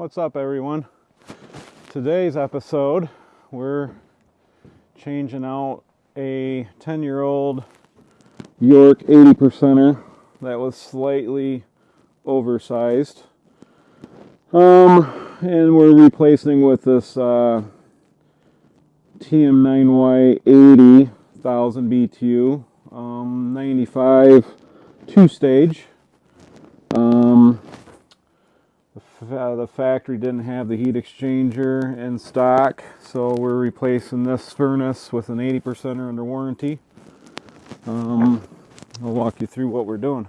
What's up, everyone? Today's episode, we're changing out a 10 year old York 80 percenter that was slightly oversized. Um, and we're replacing with this uh, TM9Y 80,000 BTU, um, 95 two stage. Um, uh, the factory didn't have the heat exchanger in stock, so we're replacing this furnace with an 80%er under warranty. Um, I'll walk you through what we're doing.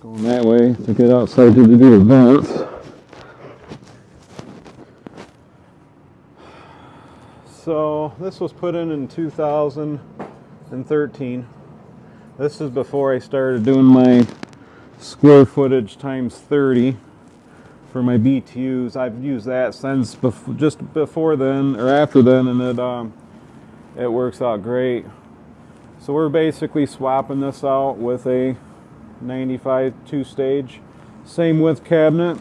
Going that way to get outside to do the vents. So this was put in in 2013. This is before I started doing my square footage times 30 for my BTUs. I've used that since bef just before then or after then, and it um, it works out great. So we're basically swapping this out with a 95 two-stage, same width cabinet.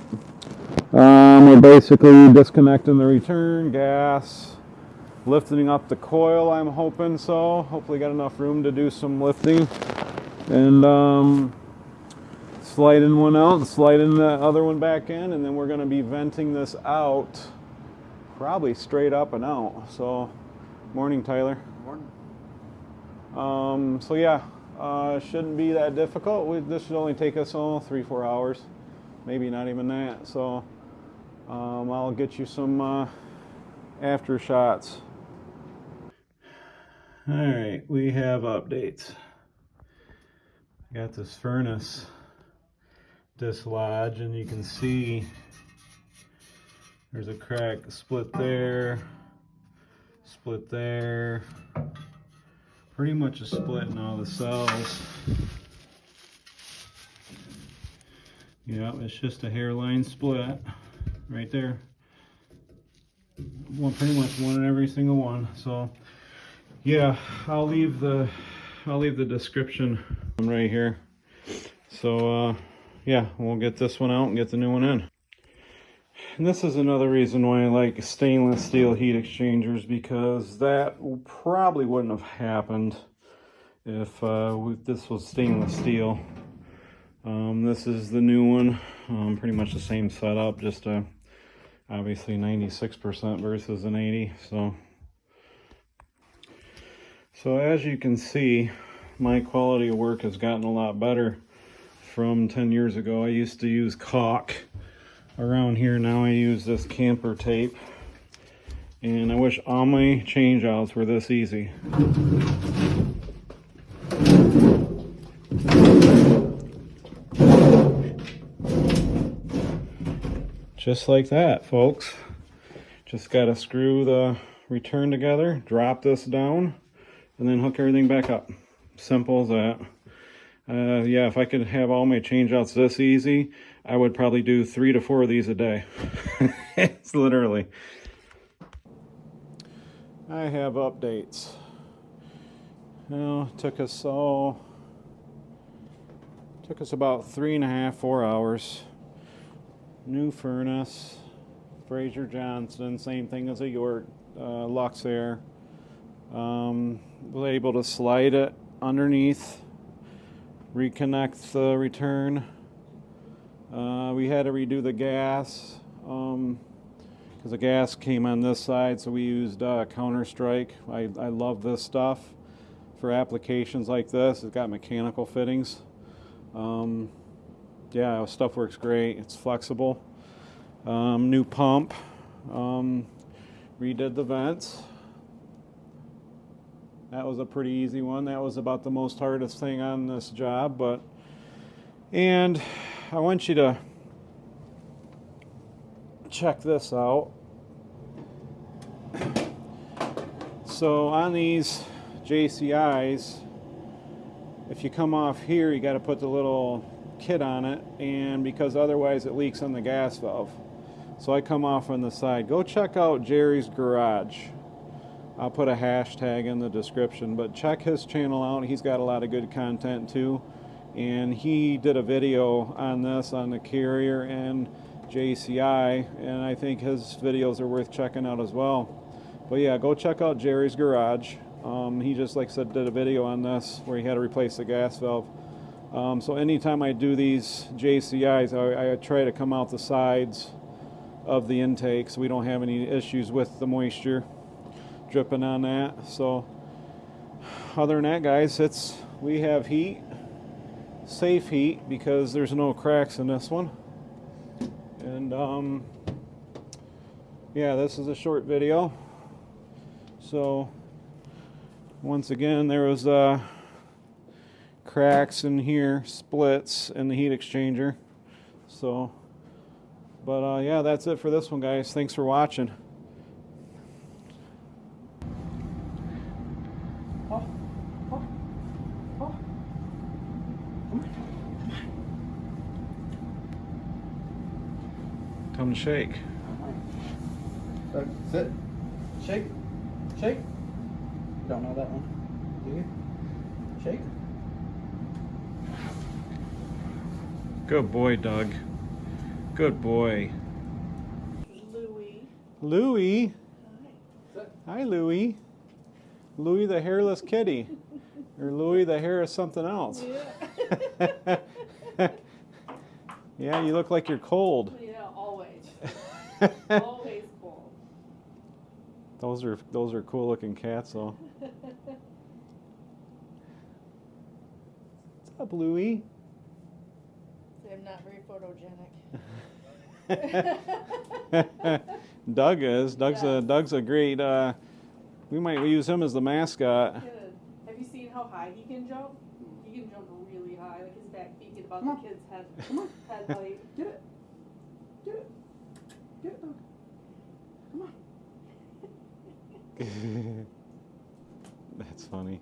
Um, we're basically disconnecting the return gas, lifting up the coil I'm hoping so. Hopefully got enough room to do some lifting. And um, sliding one out and sliding the other one back in. And then we're going to be venting this out probably straight up and out. So morning Tyler. Morning. Um, so yeah uh, shouldn't be that difficult. We, this should only take us all oh, three four hours. Maybe not even that. So um, I'll get you some uh, after shots all right, we have updates. Got this furnace dislodged and you can see there's a crack split there, split there, pretty much a split in all the cells. Yeah, it's just a hairline split right there. One pretty much one in every single one. So yeah i'll leave the i'll leave the description right here. So uh yeah we'll get this one out and get the new one in. And this is another reason why i like stainless steel heat exchangers because that probably wouldn't have happened if uh, this was stainless steel. Um, this is the new one um, pretty much the same setup just uh, obviously 96% versus an 80 so so as you can see, my quality of work has gotten a lot better from 10 years ago. I used to use caulk around here. Now I use this camper tape. And I wish all my change outs were this easy. Just like that, folks. Just got to screw the return together, drop this down, and then hook everything back up. Simple as that. Uh, yeah, if I could have all my changeouts this easy, I would probably do three to four of these a day. it's literally. I have updates. Now, took us all, took us about three and a half, four hours. New furnace, Fraser Johnston, same thing as a York uh, Luxair. Um, was able to slide it underneath, reconnect the return. Uh, we had to redo the gas because um, the gas came on this side, so we used uh, Counter Strike. I, I love this stuff for applications like this. It's got mechanical fittings. Um, yeah, stuff works great. It's flexible. Um, new pump. Um, redid the vents. That was a pretty easy one. That was about the most hardest thing on this job, but and I want you to check this out. So on these JCIs, if you come off here, you got to put the little kit on it, and because otherwise it leaks on the gas valve. So I come off on the side. Go check out Jerry's Garage. I'll put a hashtag in the description, but check his channel out. He's got a lot of good content too. And he did a video on this on the carrier and JCI, and I think his videos are worth checking out as well. But yeah, go check out Jerry's Garage. Um, he just, like I said, did a video on this where he had to replace the gas valve. Um, so anytime I do these JCIs, I, I try to come out the sides of the intake so we don't have any issues with the moisture dripping on that. So other than that, guys, it's we have heat, safe heat because there's no cracks in this one. And um, yeah, this is a short video. So once again, there was uh, cracks in here, splits in the heat exchanger. So, but uh, yeah, that's it for this one, guys. Thanks for watching. Come to shake. Uh, sit. Shake. Shake. Don't know that one. Do you? Shake. Good boy, Doug. Good boy. Louis. Louie. Sit. Hi, Louie. Louie the hairless kitty. Or Louie the hair is something else. Yeah. Yeah, you look like you're cold. yeah, always. always. Those are those are cool looking cats though. What's up, Louie? I'm not very photogenic. Doug is. Doug's a Doug's a great uh we might use him as the mascot. Good. Have you seen how high he can jump? He can jump really high, like his back feet get about the kid's head, Come on. head height. Get it. Get it. Get dog. Come on. That's funny.